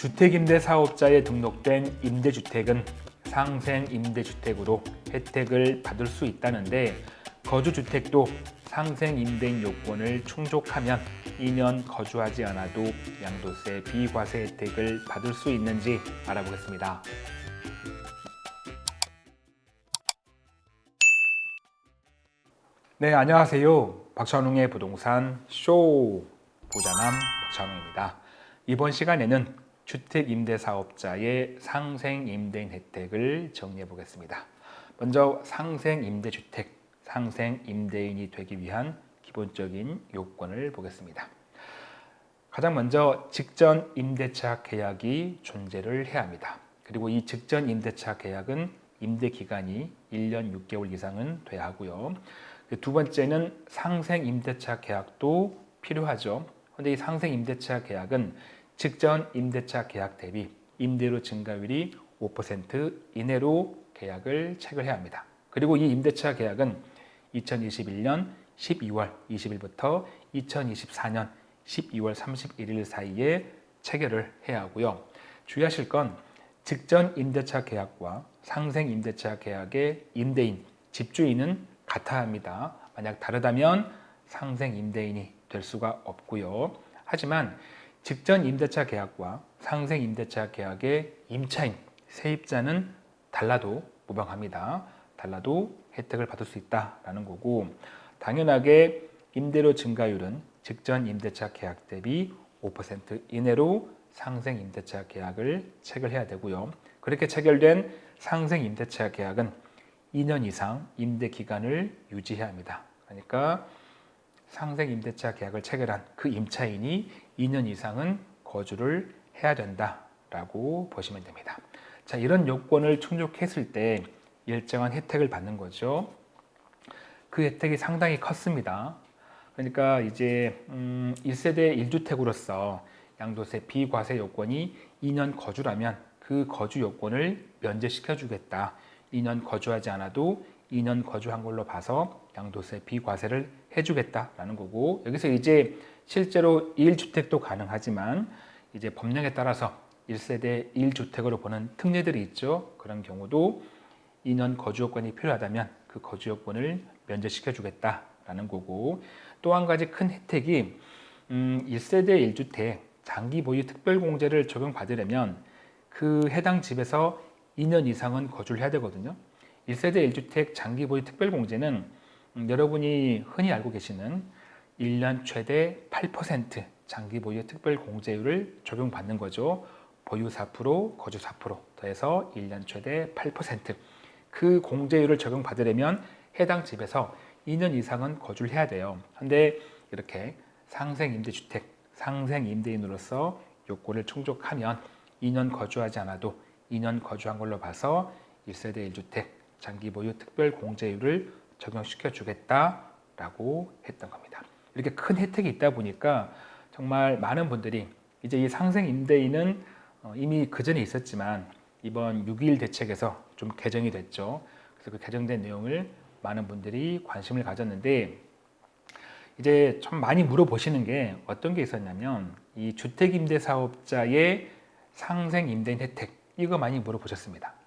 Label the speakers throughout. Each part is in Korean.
Speaker 1: 주택임대 사업자에 등록된 임대주택은 상생임대주택으로 혜택을 받을 수 있다는데 거주주택도 상생임대인 요건을 충족하면 2년 거주하지 않아도 양도세 비과세 혜택을 받을 수 있는지 알아보겠습니다. 네, 안녕하세요. 박찬웅의 부동산 쇼 부자남 박찬웅입니다. 이번 시간에는 주택임대사업자의 상생임대인 혜택을 정리해 보겠습니다. 먼저 상생임대주택, 상생임대인이 되기 위한 기본적인 요건을 보겠습니다. 가장 먼저 직전 임대차 계약이 존재를 해야 합니다. 그리고 이 직전 임대차 계약은 임대 기간이 1년 6개월 이상은 돼야 하고요. 두 번째는 상생 임대차 계약도 필요하죠. 그런데 이 상생 임대차 계약은 직전 임대차 계약 대비 임대료 증가율이 5% 이내로 계약을 체결해야 합니다. 그리고 이 임대차 계약은 2021년 12월 20일부터 2024년 12월 31일 사이에 체결을 해야 하고요. 주의하실 건 직전 임대차 계약과 상생 임대차 계약의 임대인, 집주인은 같아야 합니다. 만약 다르다면 상생 임대인이 될 수가 없고요. 하지만 직전 임대차 계약과 상생 임대차 계약의 임차인, 세입자는 달라도 무방합니다. 달라도 혜택을 받을 수 있다라는 거고 당연하게 임대료 증가율은 직전 임대차 계약 대비 5% 이내로 상생 임대차 계약을 체결해야 되고요. 그렇게 체결된 상생 임대차 계약은 2년 이상 임대 기간을 유지해야 합니다. 그러니까 상생 임대차 계약을 체결한 그 임차인이 2년 이상은 거주를 해야 된다라고 보시면 됩니다. 자, 이런 요건을 충족했을 때 일정한 혜택을 받는 거죠. 그 혜택이 상당히 컸습니다. 그러니까 이제 음, 1세대 1주택으로서 양도세 비과세 요건이 2년 거주라면 그 거주 요건을 면제시켜 주겠다. 2년 거주하지 않아도 2년 거주한 걸로 봐서 양도세 비과세를 해주겠다라는 거고 여기서 이제 실제로 1주택도 가능하지만 이제 법령에 따라서 1세대 1주택으로 보는 특례들이 있죠. 그런 경우도 2년 거주 요건이 필요하다면 그 거주 요건을 면제시켜 주겠다라는 거고 또 한 가지 큰 혜택이 음, 1세대 1주택 장기 보유 특별공제를 적용받으려면 그 해당 집에서 2년 이상은 거주를 해야 되거든요. 1세대 1주택 장기 보유 특별공제는 음, 여러분이 흔히 알고 계시는 1년 최대 8% 장기 보유 특별공제율을 적용받는 거죠. 보유 4%, 거주 4% 더해서 1년 최대 8%그 공제율을 적용받으려면 해당 집에서 2년 이상은 거주를 해야 돼요. 근데 이렇게 상생임대주택, 상생임대인으로서 요건을 충족하면 2년 거주하지 않아도 2년 거주한 걸로 봐서 1세대 1주택 장기 보유 특별 공제율을 적용시켜 주겠다라고 했던 겁니다. 이렇게 큰 혜택이 있다 보니까 정말 많은 분들이 이제 이 상생 임대인은 어, 이미 그 전에 있었지만 이번 6.21 대책에서 좀 개정이 됐죠. 그래서 그 개정된 내용을 많은 분들이 관심을 가졌는데 이제 좀 많이 물어보시는 게 어떤 게 있었냐면 이 주택임대사업자의 상생임대인 혜택 이거 많이 물어보셨습니다.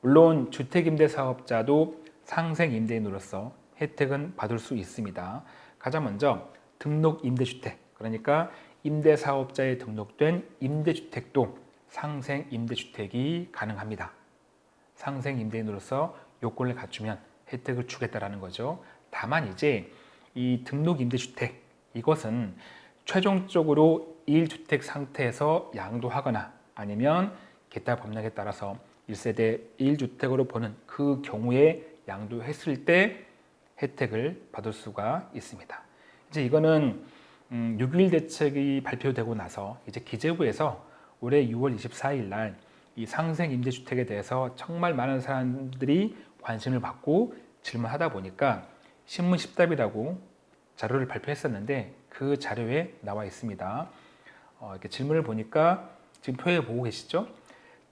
Speaker 1: 물론 주택임대 사업자도 상생임대인으로서 혜택은 받을 수 있습니다. 가장 먼저 등록임대주택 그러니까 임대사업자에 등록된 임대주택도 상생임대주택이 가능합니다. 상생임대인으로서 요건을 갖추면 혜택을 주겠다라는 거죠. 다만 이제 이 등록임대주택 이것은 최종적으로 1주택 상태에서 양도하거나 아니면 기타 법령에 따라서 1세대 1주택으로 보는 그 경우에 양도했을 때 혜택을 받을 수가 있습니다. 이제 이거는 음, 6.1 대책이 발표되고 나서 이제 기재부에서 올해 6월 24일 날 이 상생 임대주택에 대해서 정말 많은 사람들이 관심을 받고 질문하다 보니까 신문 10답이라고 자료를 발표했었는데 그 자료에 나와 있습니다. 어, 이렇게 질문을 보니까 지금 표에 보고 계시죠?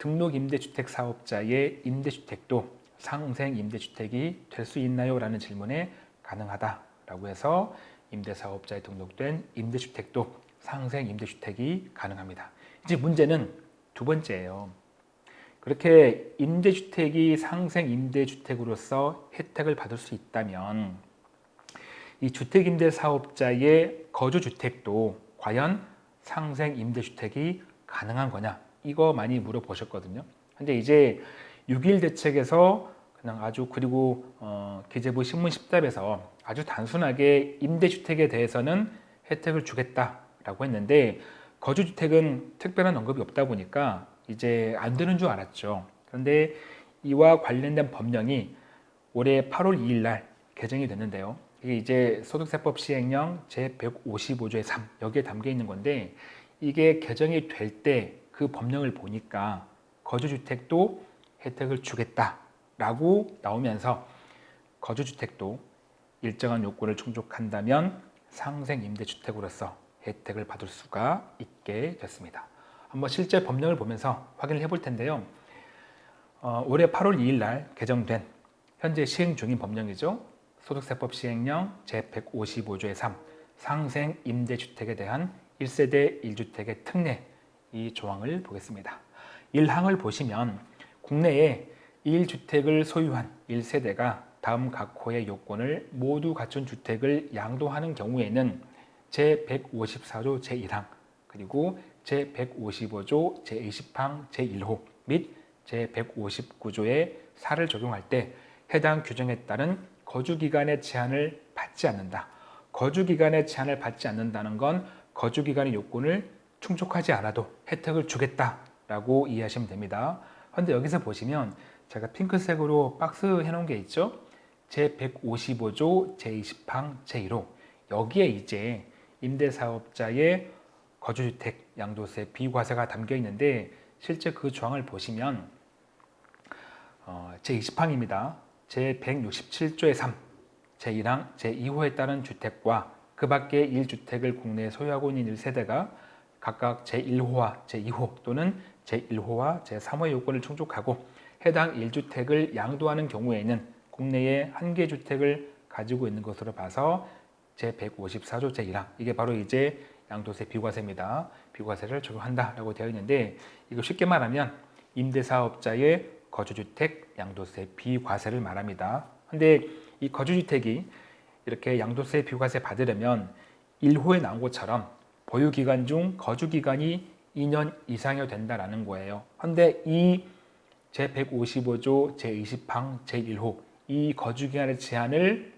Speaker 1: 등록 임대주택 사업자의 임대주택도 상생 임대주택이 될 수 있나요? 라는 질문에 가능하다라고 해서 임대사업자에 등록된 임대주택도 상생 임대주택이 가능합니다. 이제 문제는 두 번째예요. 그렇게 임대주택이 상생 임대주택으로서 혜택을 받을 수 있다면 이 주택임대사업자의 거주주택도 과연 상생 임대주택이 가능한 거냐 이거 많이 물어보셨거든요. 근데 이제 6.1 대책에서 그냥 아주 그리고 어, 기재부 신문 10답에서 아주 단순하게 임대주택에 대해서는 혜택을 주겠다라고 했는데 거주주택은 특별한 언급이 없다 보니까 이제 안 되는 줄 알았죠. 그런데 이와 관련된 법령이 올해 8월 2일 날 개정이 됐는데요. 이게 이제 소득세법 시행령 제155조의 3 여기에 담겨 있는 건데 이게 개정이 될 때 그 법령을 보니까 거주주택도 혜택을 주겠다라고 나오면서 거주주택도 일정한 요건을 충족한다면 상생 임대주택으로서 혜택을 받을 수가 있게 됐습니다. 한번 실제 법령을 보면서 확인을 해볼 텐데요. 어, 올해 8월 2일 날 개정된 현재 시행 중인 법령이죠. 소득세법 시행령 제155조의 3 상생 임대주택에 대한 1세대 1주택의 특례 이 조항을 보겠습니다. 1항을 보시면 국내에 1주택을 소유한 1세대가 다음 각 호의 요건을 모두 갖춘 주택을 양도하는 경우에는 제154조 제1항 그리고 제155조 제20항 제1호 및 제159조의 4를 적용할 때 해당 규정에 따른 거주기간의 제한을 받지 않는다. 거주기간의 제한을 받지 않는다는 건 거주기간의 요건을 충족하지 않아도 혜택을 주겠다라고 이해하시면 됩니다. 그런데 여기서 보시면 제가 핑크색으로 박스 해놓은 게 있죠. 제155조 제20항 제1호 여기에 이제 임대사업자의 거주주택 양도세 비과세가 담겨 있는데 실제 그 조항을 보시면 어, 제20항입니다. 제167조의 3, 제1항, 제2호에 따른 주택과 그 밖의 1주택을 국내에 소유하고 있는 1세대가 각각 제1호와 제2호 또는 제1호와 제3호의 요건을 충족하고 해당 1주택을 양도하는 경우에는 국내에 한 개 주택을 가지고 있는 것으로 봐서 제154조 제1항 이게 바로 이제 양도세 비과세입니다. 비과세를 적용한다라고 되어 있는데 이거 쉽게 말하면 임대사업자의 거주주택 양도세 비과세를 말합니다. 근데 이 거주주택이 이렇게 양도세 비과세 받으려면 1호에 나온 것처럼 보유기간 중 거주기간이 2년 이상이 된다라는 거예요. 근데 이 제155조 제20항 제1호 이 거주기간의 제한을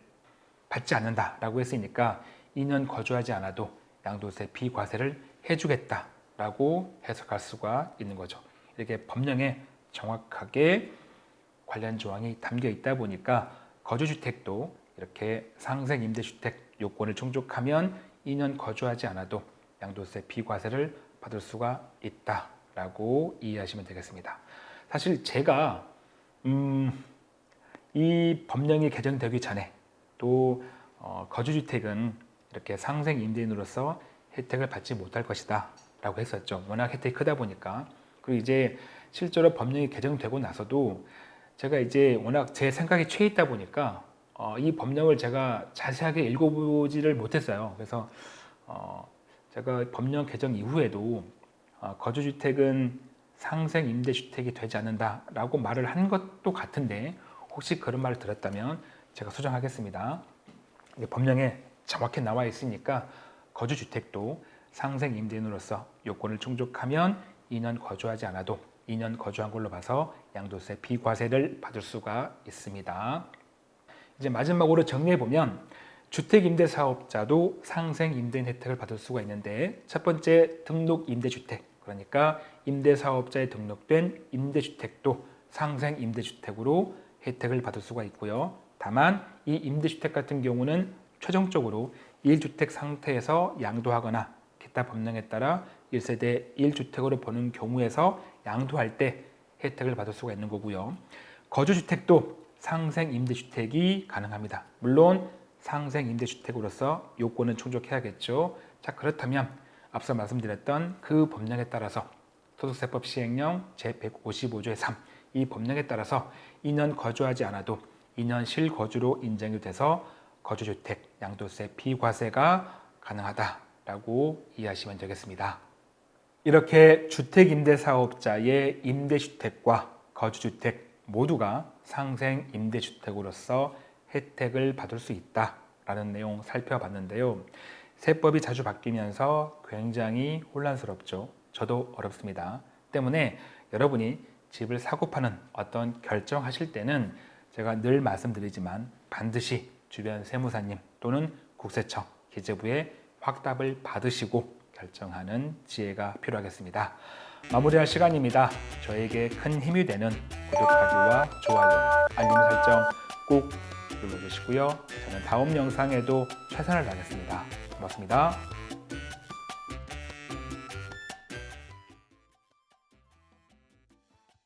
Speaker 1: 받지 않는다라고 했으니까 2년 거주하지 않아도 양도세 비과세를 해주겠다라고 해석할 수가 있는 거죠. 이렇게 법령에 정확하게 관련 조항이 담겨 있다 보니까 거주주택도 이렇게 상생 임대주택 요건을 충족하면 2년 거주하지 않아도 양도세 비과세를 받을 수가 있다라고 이해하시면 되겠습니다. 사실 제가 음, 이 법령이 개정되기 전에 또 어, 거주주택은 이렇게 상생 임대인으로서 혜택을 받지 못할 것이다 라고 했었죠. 워낙 혜택이 크다 보니까 그리고 이제 실제로 법령이 개정되고 나서도 제가 이제 워낙 제 생각이 최 있다 보니까 어, 이 법령을 제가 자세하게 읽어보지를 못했어요. 그래서 어, 제가 법령 개정 이후에도 어, 거주주택은 상생 임대주택이 되지 않는다라고 말을 한 것도 같은데 혹시 그런 말을 들었다면 제가 수정하겠습니다. 법령에 정확히 나와 있으니까 거주주택도 상생 임대인으로서 요건을 충족하면 2년 거주하지 않아도 2년 거주한 걸로 봐서 양도세 비과세를 받을 수가 있습니다. 이제 마지막으로 정리해 보면 주택임대사업자도 상생임대인 혜택을 받을 수가 있는데 첫 번째 등록임대주택 그러니까 임대사업자에 등록된 임대주택도 상생임대주택으로 혜택을 받을 수가 있고요. 다만 이 임대주택 같은 경우는 최종적으로 1주택 상태에서 양도하거나 기타 법령에 따라 1세대 1주택으로 보는 경우에서 양도할 때 혜택을 받을 수가 있는 거고요. 거주주택도 상생 임대주택이 가능합니다. 물론 상생 임대주택으로서 요건은 충족해야겠죠. 자 그렇다면 앞서 말씀드렸던 그 법령에 따라서 소득세법 시행령 제155조의 3 이 법령에 따라서 2년 거주하지 않아도 2년 실거주로 인정이 돼서 거주주택 양도세 비과세가 가능하다라고 이해하시면 되겠습니다. 이렇게 주택임대사업자의 임대주택과 거주주택 모두가 상생 임대주택으로서 혜택을 받을 수 있다라는 내용 살펴봤는데요. 세법이 자주 바뀌면서 굉장히 혼란스럽죠. 저도 어렵습니다. 때문에 여러분이 집을 사고 파는 어떤 결정하실 때는 제가 늘 말씀드리지만 반드시 주변 세무사님 또는 국세청, 기재부의 확답을 받으시고 결정하는 지혜가 필요하겠습니다. 마무리할 시간입니다. 저에게 큰 힘이 되는 구독하기와 좋아요, 알림 설정 꼭 눌러주시고요. 저는 다음 영상에도 최선을 다하겠습니다. 고맙습니다.